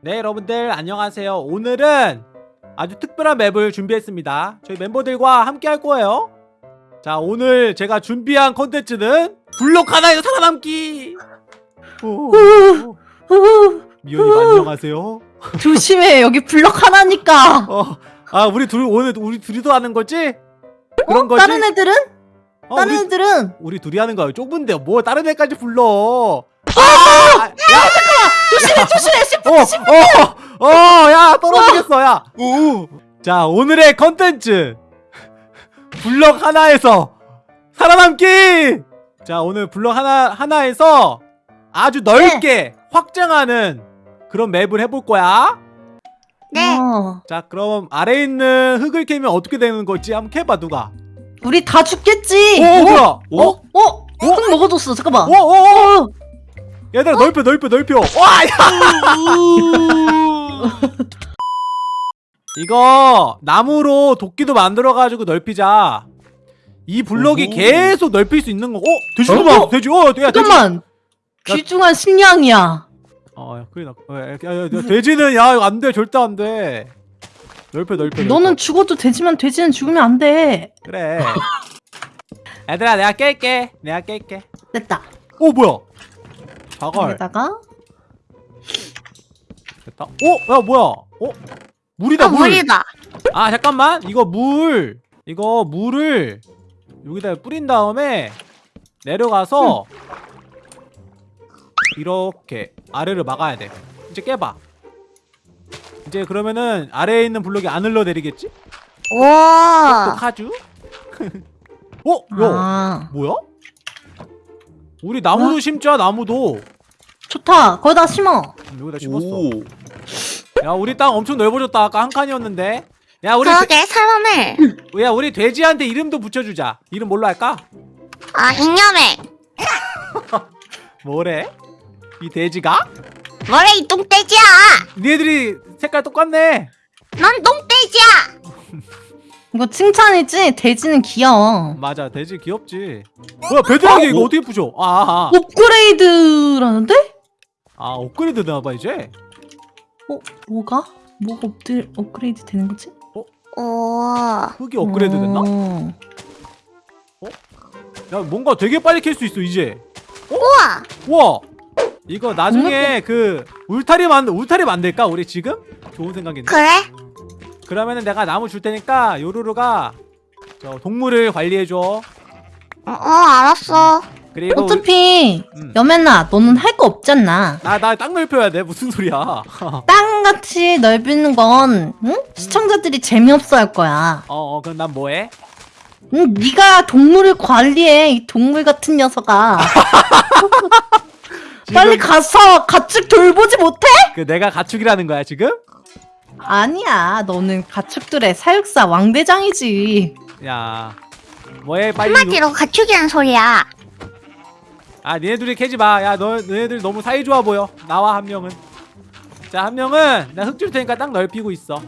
네 여러분들 안녕하세요 오늘은 아주 특별한 맵을 준비했습니다 저희 멤버들과 함께 할 거예요 자 오늘 제가 준비한 컨텐츠는 블록 하나에서 살아남기. 미연이 안녕하세요 조심해 여기 블럭 하나니까 어, 아 우리 둘 오늘 우리 둘이도 하는 거지? 그런 어? 거지? 다른 애들은? 어, 다른 우리, 애들은? 우리 둘이 하는 거야 좁은데 뭐 다른 애까지 불러 아! 야! 조심해 조심해 시프 어! 어! 어! 야 떨어지겠어 야 오. 자 오늘의 컨텐츠 블럭 하나에서 살아남기 자 오늘 블럭 하나, 하나에서 아주 넓게 확장하는 그런 맵을 해볼 거야 네. 어, 자 그럼 아래에 있는 흙을 캐면 어떻게 되는 거지? 한번 캐봐 누가 우리 다 죽겠지 오 뭐야 어? 어? 어? 흙 먹어줬어 잠깐만 오, 오, 오. 어? 얘들아 넓혀 넓혀 넓혀. 와야! 이거 나무로 도끼도 만들어가지고 넓히자. 이 블럭이 오호. 계속 넓힐 수 있는 거. 어? 돼지도 어? 봐 돼지. 어 야, 돼지. 잠깐만. 귀중한 식량이야. 어 야, 큰일 나 어, 야, 야, 야, 돼지는 야 이거 안돼. 절대 안돼. 넓혀 넓혀 넓혀. 너는 죽어도 되지만 돼지는 죽으면 안돼. 그래. 얘들아 내가 깰게. 내가 깰게. 됐다. 오 뭐야 자갈 여기다가 됐다 어? 야 뭐야 어? 물이다 아, 물 물이다. 아 잠깐만 이거 물 이거 물을 여기다 뿌린 다음에 내려가서 이렇게 아래를 막아야 돼 이제 깨봐 이제 그러면은 아래에 있는 블록이 안 흘러내리겠지? 또 오. 카주? 어? 야 아 뭐야? 우리 나무도 뭐야? 심자 나무도 좋다 거기다 심어 음, 여기다 심었어 오. 야 우리 땅 엄청 넓어졌다 아까 한 칸이었는데 야 우리 그러게. 돼- 야 우리 돼지한테 이름도 붙여주자 이름 뭘로 할까? 아 잉여맹. 뭐래? 이 돼지가? 뭐래 이 똥돼지야. 니네들이 색깔 똑같네 넌 똥돼지야. 이거 칭찬이지? 돼지는 귀여워 맞아 돼지 귀엽지 뭐야 bedrock이 이거 어떻게 부셔 아, 아, 업그레이드라는데? 아 업그레이드 되나봐 이제 어? 뭐가? 뭐가 업드, 업그레이드 되는 거지? 오. 흙이 업그레이드 됐나? 어. 야 뭔가 되게 빨리 캘 수 있어 이제 우와. 우와 이거 나중에 그 울타리 만 울타리 만들까 우리 지금? 좋은 생각인데 그래? 그러면은 내가 나무 줄 테니까 요루루가 저 동물을 관리해줘 어, 어 알았어. 그리고 어차피 음. 여맨아 너는 할 거 없잖아 나나 땅 넓혀야 돼 무슨 소리야 땅같이 넓히는 건 응? 시청자들이 재미없어 할 거야 어 어 그럼 난 뭐해? 응, 네가 동물을 관리해 이 동물 같은 녀석아 빨리 가서 가축 돌보지 못해? 그 내가 가축이라는 거야 지금? 아니야. 너는 가축들의 사육사 왕대장이지. 야 뭐해 빨리 요- 한마디로 가축이란 소리야. 아 니네 둘이 캐지 마야 너 너네들 너무 사이좋아 보여. 나와 한 명은. 자 한 명은 나 흙 줄 테니까 땅 넓히고 있어.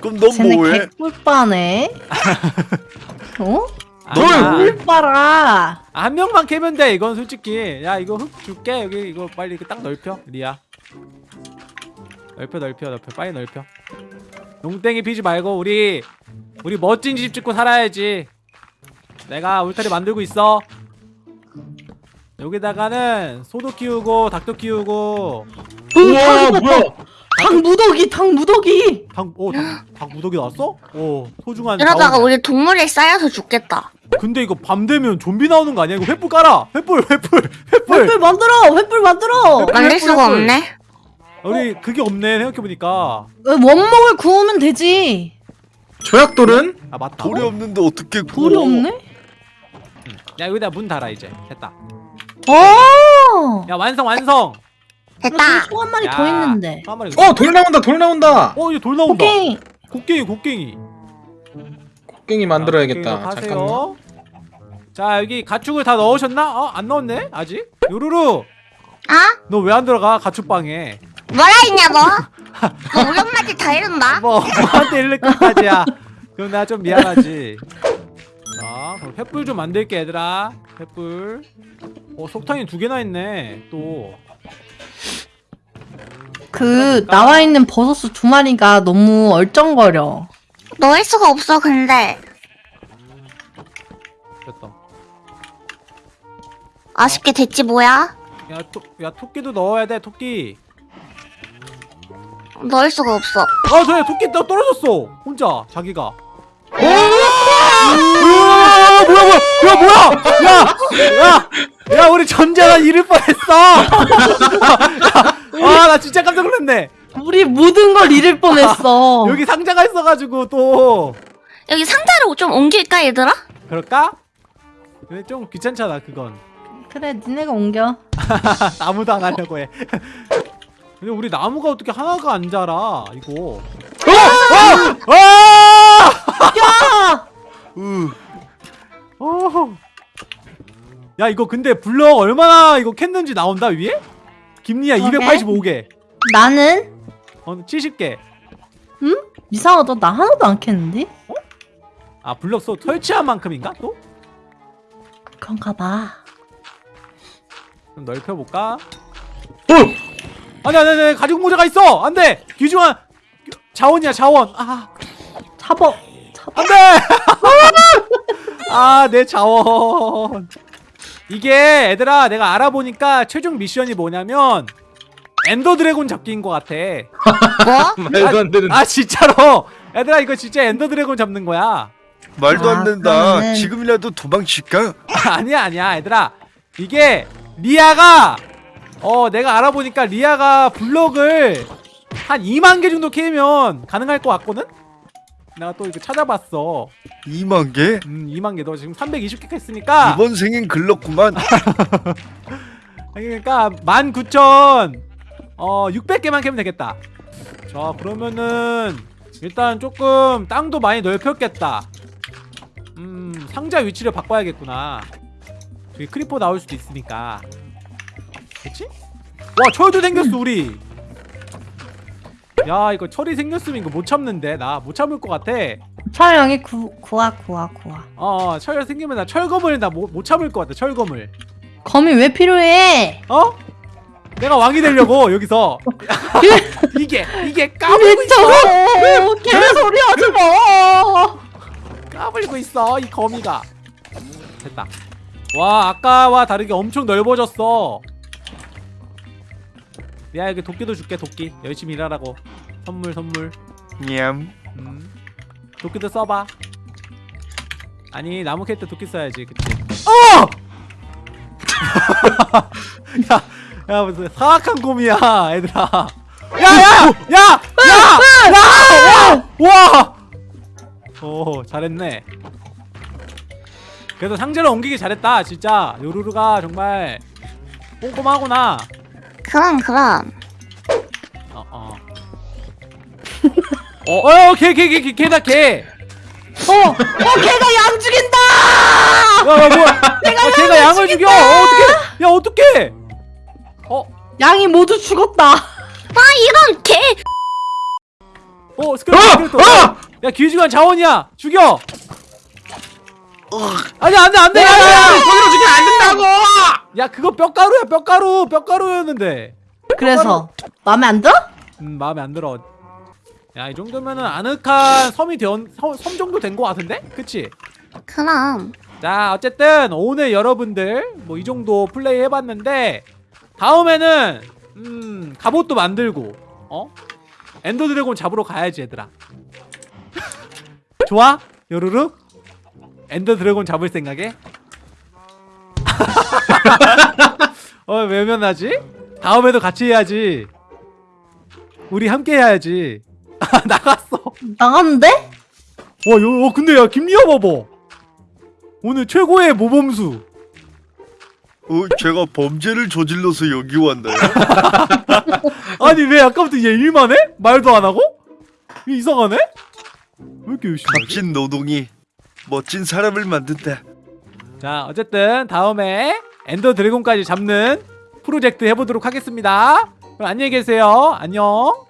그럼 넌 쟤네 뭐해? 개꿀빠네. 어? 아니야. 꿀빠라. 아, 한 명만 캐면 돼 이건 솔직히. 야 이거 흙 줄게. 여기 이거 빨리 그땅 넓혀. 리아 넓혀 넓혀 넓혀 빨리 넓혀 농땡이 피지 말고 우리 우리 멋진 집 짓고 살아야지 내가 울타리 만들고 있어 여기다가는 소도 키우고 닭도 키우고 우와 뭐야? 닭 무더기 닭 무더기 닭, 오, 닭, 닭 무더기 나왔어? 오 소중한 이러다가. 우리 동물에 쌓여서 죽겠다. 근데 이거 밤 되면 좀비 나오는 거 아니야? 이거 횃불 깔아 횃불 횃불 횃불 횃불 만들어 횃불 만들어 횃불, 만들 수가 횃불. 없네. 우리 그게 없네 생각해보니까 왜 원목을 구우면 되지 조약돌은? 아 맞다 돌이 없는데 어떻게 돌이 없네? 야 여기다 문 달아 이제 됐다 오! 야 완성 완성 됐다. 소한 마리 야, 더 있는데 또 한 마리 어, 돌 나온다, 돌 나온다. 어 이제 돌 나온다 오케이 곡괭이 곡괭이 곡괭이 만들어야겠다. 곡괭이 잠깐만. 자 여기 가축을 다 넣으셨나? 어? 안 넣었네 아직? 요루루 아? 너 왜 안 들어가 가축방에 뭐라 했냐 뭐? 너 우리 엄마한테 다 이른다. 뭐 뭐한테 이렇게까지야 그럼 나 좀 미안하지 자 그럼 횃불 좀 만들게 얘들아 횃불 어 석탄이 두 개나 있네 또 그 나와 있는 버섯수 두 마리가 너무 얼쩡거려. 넣을 수가 없어 근데 됐다. 아쉽게 됐지 뭐야 야, 토, 야 토끼도 넣어야 돼 토끼. 넣을 수가 없어 아 저야 토끼 떠 떨어졌어 혼자 자기가. 으아, 뭐야 뭐야 야 뭐야 야 야 야 우리 전자가 잃을 뻔했어. 아나 진짜 깜짝 놀랐네. 우리 모든 걸 잃을 뻔했어. 여기 상자가 있어가지고 또 여기 상자를 좀 옮길까 얘들아? 그럴까? 근데 좀 귀찮잖아 그건. 그래, 니네가 옮겨. 나무도 안 하려고 해. 근데 우리 나무가 어떻게 하나가 안 자라 이거. 어! 어! 야! 으, 어! 야 이거 근데 블럭 얼마나 이거 캤는지 나온다 위에? 김리야 그러게. 285개. 나는 어 70개. 이상하다. 나 하나도 안 캤는데? 아 블럭 소 설치한 만큼인가 또? 그런가 봐. 좀 넓혀 볼까? 어! 아니 아니 아니 가죽 모자가 있어. 안 돼. 귀중한 자원이야 자원. 아. 잡어. 잡어. 안돼! 아, 내 자원. 이게 얘들아 내가 알아보니까 최종 미션이 뭐냐면 엔더 드래곤 잡기인 것 같아. 뭐? 말도 안 되는. 아 진짜로. 얘들아 이거 진짜 엔더 드래곤 잡는 거야. 말도 아, 안 된다. 그러면은- 지금이라도 도망칠까? 아니야 아니야 얘들아 이게 리아가 어 내가 알아보니까 리아가 블럭을 한 2만 개 정도 캐면 가능할 것 같거든? 내가 또 이거 찾아봤어. 2만 개? 음 2만 개 너 지금 320개 했으니까. 이번 생엔 글렀구만. 그러니까 19,000 어 600개만 캐면 되겠다. 자 그러면은 일단 조금 땅도 많이 넓혔겠다. 음 상자 위치를 바꿔야겠구나. 저기 크리퍼 나올 수도 있으니까 그치? 와 철도 생겼어 우리 야 이거 철이 생겼으면 이거 못 참는데 나 못 참을 것 같아 촬영이 구, 구와 구와 구와. 어, 철 생기면 나 철검을 나못 참을 것 같아 철검을 검이 왜 필요해? 어? 내가 왕이 되려고 여기서 이게 이게 까불고 있어 개소리 하지 마. 까불고 있어 이 거미가 됐다 와 아까와 다르게 엄청 넓어졌어 야 여기 도끼도 줄게 도끼. 열심히 일하라고. 선물 선물. 냠. 음. 도끼도 써봐. 아니 나무 캘때 도끼 써야지 그치? 어! 야, 야 무슨 사악한 곰이야 얘들아. 야야야야야야 오 잘했네. 그래도 상자를 옮기기 잘했다 진짜. 요루루가 정말 꼼꼼하구나 그럼 그럼 어 어 어, 어개개 개 개다 개 어, 어, 걔가 양 죽인다. 야, 야 뭐야? 내가 걔가 양을 죽여. 어, 어떻게? 야, 어떻게? 어, 양이 모두 죽었다. 아 이런 개 어, 스크래터, 스크래터. 야, 귀중한 자원이야. 죽여. 아니, 안 돼, 안 돼. 야, 야, 야. 거기로 죽이면 안 된다고. 야, 그거 뼈가루야, 뼈가루, 뼈가루였는데. 그래서 마음에 안 들어? 음, 마음에 안 들어. 야, 이 정도면은 아늑한 섬이 된, 섬, 섬 정도 된 거 같은데? 그치? 그럼 자 어쨌든 오늘 여러분들 뭐 이 정도 플레이 해봤는데 다음에는 음 갑옷도 만들고 어 엔더 드래곤 잡으러 가야지 얘들아 좋아 요루루 엔더 드래곤 잡을 생각에 어 외면하지 다음에도 같이 해야지 우리 함께 해야지 나갔어 나갔는데? 와, 요, 어, 근데 야, 김리아 봐봐. 오늘 최고의 모범수. 어, 제가 범죄를 저질러서 여기 왔나요? 아니, 왜 아까부터 얘 일만 해? 말도 안 하고? 이상하네? 왜 이렇게 열심히? 값진 노동이 멋진 사람을 만든다. 자, 어쨌든 다음에 엔더 드래곤까지 잡는 프로젝트 해보도록 하겠습니다. 그럼 안녕히 계세요. 안녕.